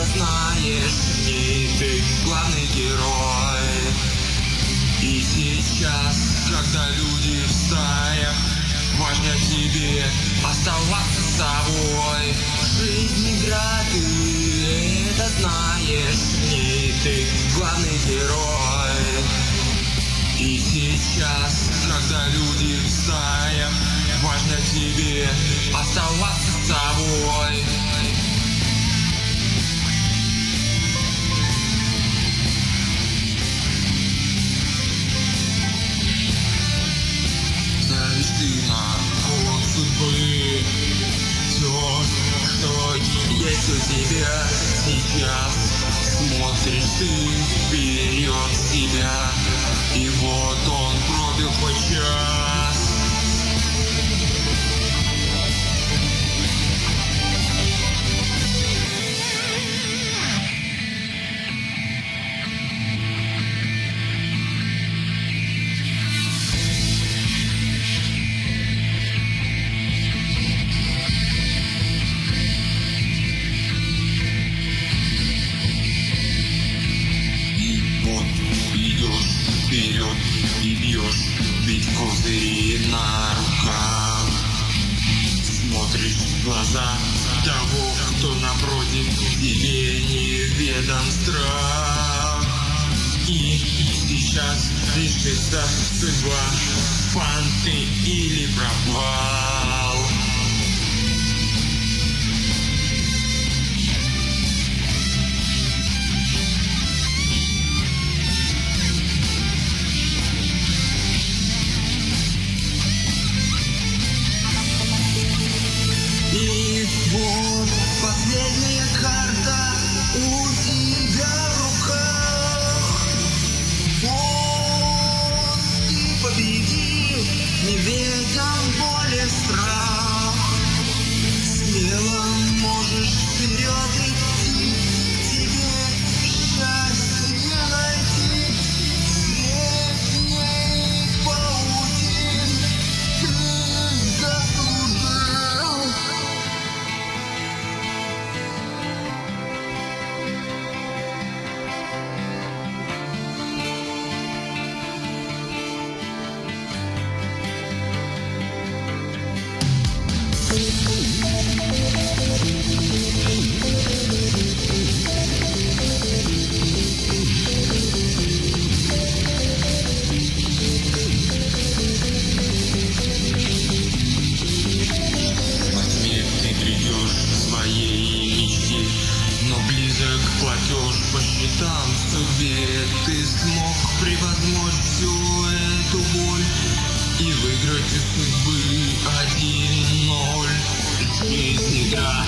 это знаешь, не ты главный герой. И сейчас, когда люди в стаях, важно тебе оставаться собой. Жизнь игра, ты это знаешь, не ты главный герой. И сейчас, когда люди в стаях, важно тебе оставаться собой. У тебя сейчас Смотришь ты вперед себя и бьешь Ведь козыри на руках Смотришь в глаза того, кто напротив Тебе неведом страх. И сейчас решится судьба Фан ты или пропал и выиграть из судьбы один ноль. Жизнь игра,